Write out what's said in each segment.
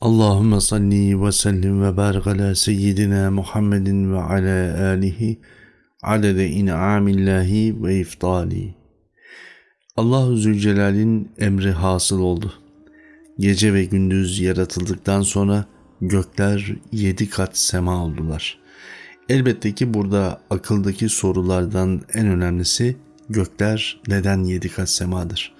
Allahümme salli ve sellim ve barik ala seyyidina Muhammedin ve ala alihi adede in'amillahi ve iftali. Allahu Zülcelal'in emri hasıl oldu. Gece ve gündüz yaratıldıktan sonra gökler yedi kat sema oldular. Elbette ki burada akıldaki sorulardan en önemlisi gökler neden yedi kat semadır?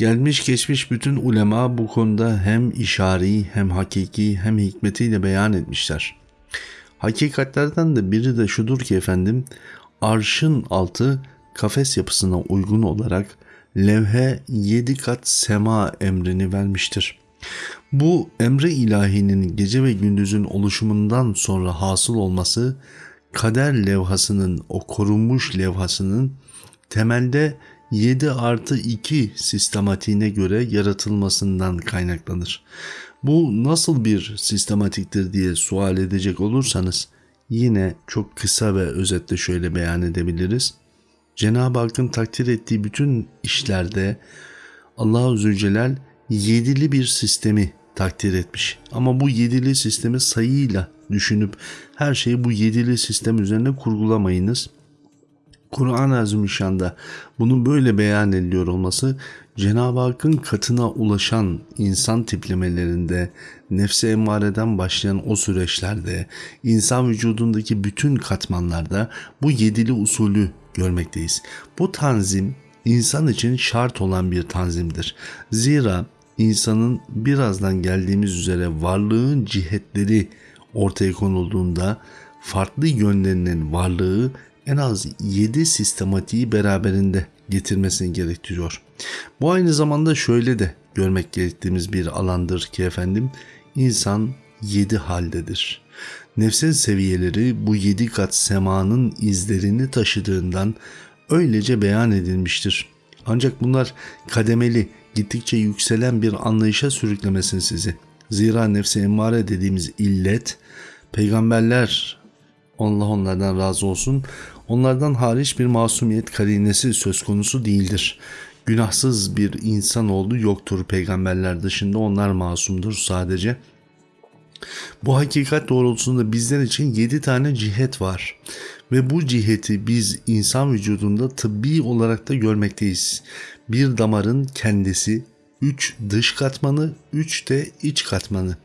Gelmiş geçmiş bütün ulema bu konuda hem işari hem hakiki hem hikmetiyle beyan etmişler. Hakikatlerden de biri de şudur ki efendim arşın altı kafes yapısına uygun olarak levhe yedi kat sema emrini vermiştir. Bu emre ilahinin gece ve gündüzün oluşumundan sonra hasıl olması kader levhasının o korunmuş levhasının temelde 7 artı 2 sistematiğine göre yaratılmasından kaynaklanır. Bu nasıl bir sistematiktir diye sual edecek olursanız yine çok kısa ve özetle şöyle beyan edebiliriz. Cenab-ı Hakk'ın takdir ettiği bütün işlerde Allahu Zülcelal yedili bir sistemi takdir etmiş. Ama bu yedili sistemi sayıyla düşünüp her şeyi bu yedili sistem üzerine kurgulamayınız. Kur'an-ı Azimüşşan'da bunun böyle beyan ediliyor olması Cenab-ı Hakk'ın katına ulaşan insan tiplemelerinde, nefse emmareden başlayan o süreçlerde, insan vücudundaki bütün katmanlarda bu yedili usulü görmekteyiz. Bu tanzim insan için şart olan bir tanzimdir. Zira insanın birazdan geldiğimiz üzere varlığın cihetleri ortaya konulduğunda farklı yönlerinin varlığı en az 7 sistematiği beraberinde getirmesini gerektiriyor. Bu aynı zamanda şöyle de görmek gerektiğimiz bir alandır ki efendim insan 7 haldedir. Nefsin seviyeleri bu 7 kat semanın izlerini taşıdığından öylece beyan edilmiştir. Ancak bunlar kademeli, gittikçe yükselen bir anlayışa sürüklemesin sizi. Zira nefsi emmare dediğimiz illet peygamberler Allah onlardan razı olsun. Onlardan hariç bir masumiyet karinesi söz konusu değildir. Günahsız bir insan oldu yoktur peygamberler dışında onlar masumdur sadece. Bu hakikat doğrultusunda bizler için 7 tane cihet var ve bu ciheti biz insan vücudunda tıbbi olarak da görmekteyiz. Bir damarın kendisi, 3 dış katmanı, 3 de iç katmanı.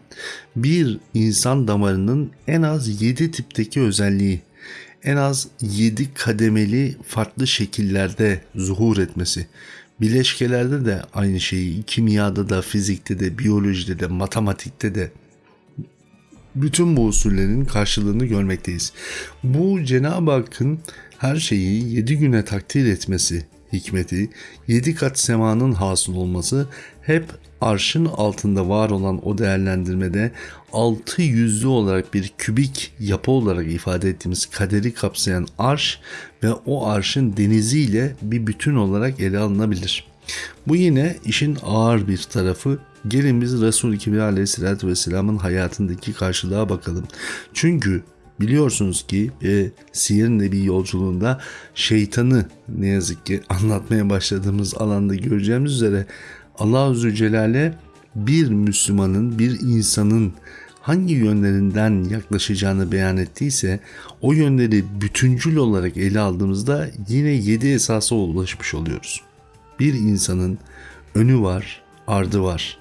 Bir insan damarının en az 7 tipteki özelliği, en az 7 kademeli farklı şekillerde zuhur etmesi. Bileşkelerde de aynı şeyi, kimyada da, fizikte de, biyolojide de, matematikte de bütün bu usullerin karşılığını görmekteyiz. Bu Cenab-ı Hakk'ın her şeyi 7 güne takdir etmesi hikmeti, 7 kat semanın hasıl olması hep arşın altında var olan o değerlendirmede altı yüzlü olarak bir kübik yapı olarak ifade ettiğimiz kaderi kapsayan arş ve o arşın deniziyle bir bütün olarak ele alınabilir. Bu yine işin ağır bir tarafı. Gelin biz Resul-i Kibir aleyhissalatü vesselamın hayatındaki karşılığa bakalım. Çünkü Biliyorsunuz ki e, Siyer Nebi yolculuğunda şeytanı ne yazık ki anlatmaya başladığımız alanda göreceğimiz üzere Allah-u Zülcelal'e bir Müslümanın, bir insanın hangi yönlerinden yaklaşacağını beyan ettiyse o yönleri bütüncül olarak ele aldığımızda yine yedi esasa ulaşmış oluyoruz. Bir insanın önü var, ardı var,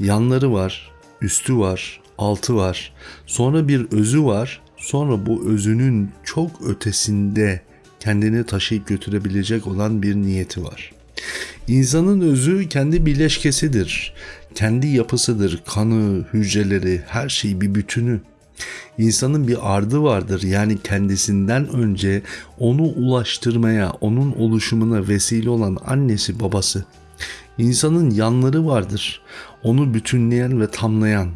yanları var, üstü var, altı var, sonra bir özü var, sonra bu özünün çok ötesinde kendini taşıyıp götürebilecek olan bir niyeti var. İnsanın özü kendi bileşkesidir. Kendi yapısıdır. Kanı, hücreleri, her şey bir bütünü. İnsanın bir ardı vardır. Yani kendisinden önce onu ulaştırmaya, onun oluşumuna vesile olan annesi, babası. İnsanın yanları vardır. Onu bütünleyen ve tamlayan.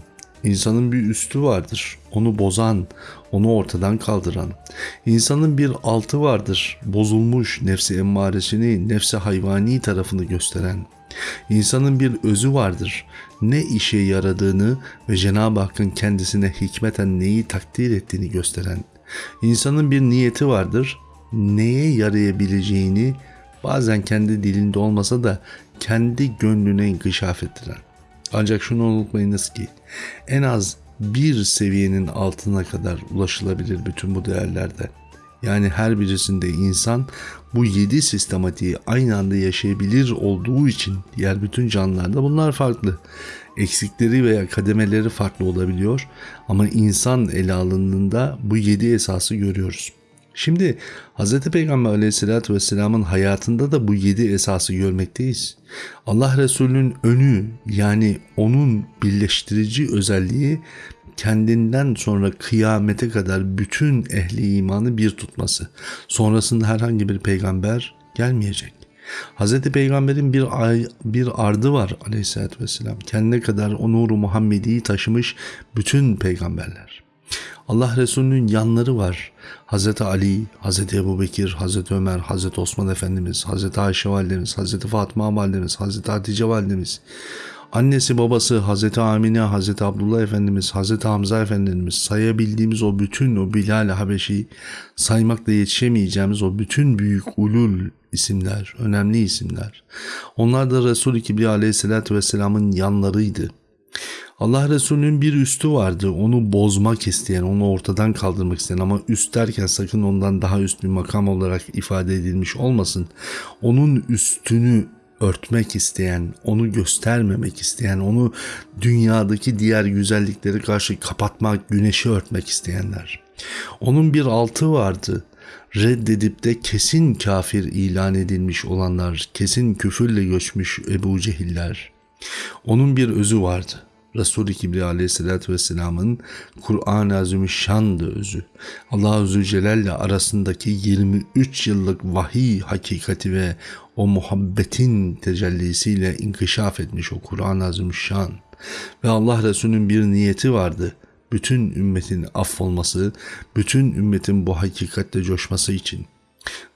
İnsanın bir üstü vardır. Onu bozan, onu ortadan kaldıran. İnsanın bir altı vardır. Bozulmuş nefsi emmaresini, nefsi hayvani tarafını gösteren. İnsanın bir özü vardır. Ne işe yaradığını ve Cenab-ı Hakk'ın kendisine hikmeten neyi takdir ettiğini gösteren. İnsanın bir niyeti vardır. Neye yarayabileceğini bazen kendi dilinde olmasa da kendi gönlüne inkişaf ettiren. Ancak şunu unutmayınız ki en az bir seviyenin altına kadar ulaşılabilir bütün bu değerlerde. Yani her birisinde insan bu yedi sistematiği aynı anda yaşayabilir olduğu için diğer bütün canlılarda bunlar farklı. Eksikleri veya kademeleri farklı olabiliyor ama insan ele alındığında bu yedi esası görüyoruz. Şimdi Hz. Peygamber aleyhissalatü vesselamın hayatında da bu yedi esası görmekteyiz. Allah Resulü'nün önü yani onun birleştirici özelliği kendinden sonra kıyamete kadar bütün ehli imanı bir tutması. Sonrasında herhangi bir peygamber gelmeyecek. Hz. Peygamber'in bir ay, bir ardı var aleyhissalatü vesselam. Kendine kadar o nuru Muhammedi'yi taşımış bütün peygamberler. Allah Resulü'nün yanları var. Hz. Ali, Hz. Ebu Bekir, Hz. Ömer, Hz. Osman Efendimiz, Hz. Ayşe Validemiz, Hz. Fatma Validemiz, Hz. Hatice Validemiz, annesi babası Hz. Amine, Hz. Abdullah Efendimiz, Hz. Hamza Efendimiz sayabildiğimiz o bütün o Bilal Habeşi saymakla yetişemeyeceğimiz o bütün büyük ulul isimler, önemli isimler. Onlar da Resul-i Kibriya aleyhissalatü vesselamın yanlarıydı. Allah Resulü'nün bir üstü vardı. Onu bozmak isteyen, onu ortadan kaldırmak isteyen ama üst derken sakın ondan daha üst bir makam olarak ifade edilmiş olmasın. Onun üstünü örtmek isteyen, onu göstermemek isteyen, onu dünyadaki diğer güzellikleri karşı kapatmak, güneşi örtmek isteyenler. Onun bir altı vardı. Reddedip de kesin kafir ilan edilmiş olanlar, kesin küfürle göçmüş Ebu Cehiller. Onun bir özü vardı. Resul-i Kibriya aleyhissalatü vesselamın Kur'an-ı Azimüşşan'dı özü. Allah-u Zülcelal'le arasındaki 23 yıllık vahiy hakikati ve o muhabbetin tecellisiyle inkişaf etmiş o Kur'an-ı Azimüşşan. Ve Allah Resulü'nün bir niyeti vardı. Bütün ümmetin affolması, bütün ümmetin bu hakikatle coşması için.''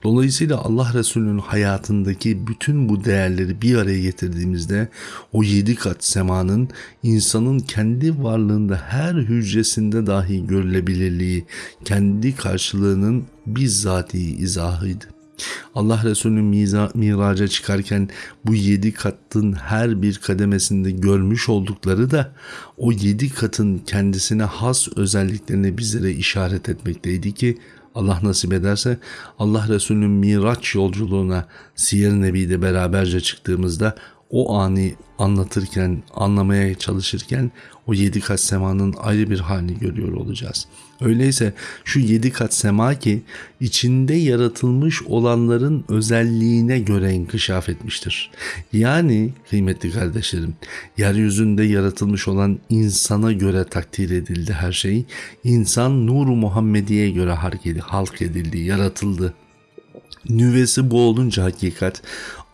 Dolayısıyla Allah Resulü'nün hayatındaki bütün bu değerleri bir araya getirdiğimizde o yedi kat semanın insanın kendi varlığında her hücresinde dahi görülebilirliği, kendi karşılığının bizzati izahıydı. Allah Resulü'nün miraca çıkarken bu yedi katın her bir kademesinde görmüş oldukları da o yedi katın kendisine has özelliklerini bizlere işaret etmekteydi ki Allah nasip ederse Allah Resulü'nün Miraç yolculuğuna Siyer Nebi'de beraberce çıktığımızda o anı anlatırken, anlamaya çalışırken o yedi kat semanın ayrı bir halini görüyor olacağız. Öyleyse şu yedi kat sema ki içinde yaratılmış olanların özelliğine göre inkişaf etmiştir. Yani kıymetli kardeşlerim yeryüzünde yaratılmış olan insana göre takdir edildi her şey. İnsan nuru Muhammediye göre halk edildi, yaratıldı. Nüvesi bu olunca hakikat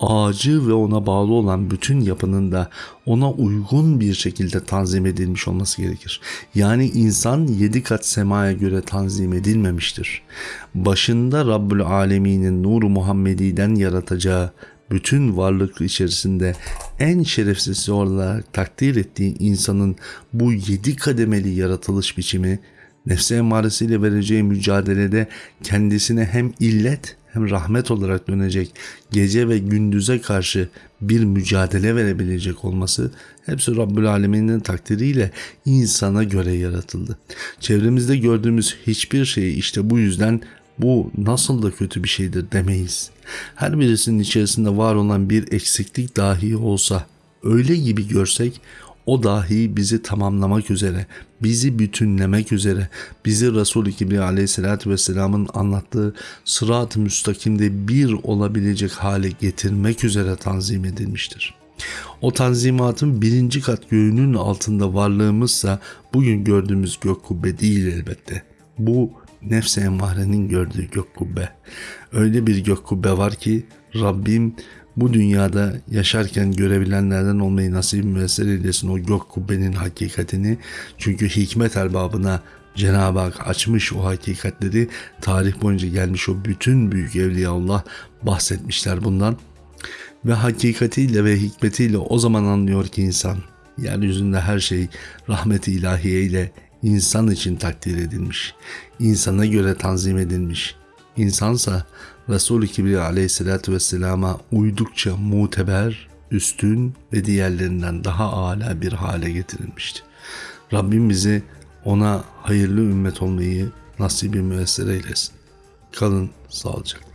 ağacı ve ona bağlı olan bütün yapının da ona uygun bir şekilde tanzim edilmiş olması gerekir. Yani insan yedi kat semaya göre tanzim edilmemiştir. Başında Rabbül Alemin'in nuru Muhammedi'den yaratacağı bütün varlık içerisinde en şerefsizsi olarak takdir ettiği insanın bu yedi kademeli yaratılış biçimi nefse emaresiyle vereceği mücadelede kendisine hem illet hem rahmet olarak dönecek gece ve gündüze karşı bir mücadele verebilecek olması hepsi Rabbül Alemin'in takdiriyle insana göre yaratıldı. Çevremizde gördüğümüz hiçbir şeyi işte bu yüzden bu nasıl da kötü bir şeydir demeyiz. Her birisinin içerisinde var olan bir eksiklik dahi olsa öyle gibi görsek o dahi bizi tamamlamak üzere, bizi bütünlemek üzere, bizi Resul-i Kibriya aleyhissalatü vesselamın anlattığı sırat-ı müstakimde bir olabilecek hale getirmek üzere tanzim edilmiştir. O tanzimatın birinci kat göğünün altında varlığımızsa bugün gördüğümüz gök kubbe değil elbette. Bu nefse emmarenin gördüğü gök kubbe. Öyle bir gök kubbe var ki Rabbim bu dünyada yaşarken görebilenlerden olmayı nasip müessir eylesin o gök kubbenin hakikatini. Çünkü hikmet erbabına Cenab-ı Hak açmış o hakikatleri tarih boyunca gelmiş o bütün büyük evliyaullah bahsetmişler bundan. Ve hakikatiyle ve hikmetiyle o zaman anlıyor ki insan yeryüzünde her şey rahmeti ilahiye ile insan için takdir edilmiş. insana göre tanzim edilmiş. İnsansa Resul-i Kibriya aleyhissalatü vesselama uydukça muteber üstün ve diğerlerinden daha âlâ bir hale getirilmişti. Rabbim bize ona hayırlı ümmet olmayı nasibi müessere eylesin. Kalın sağlıcakla.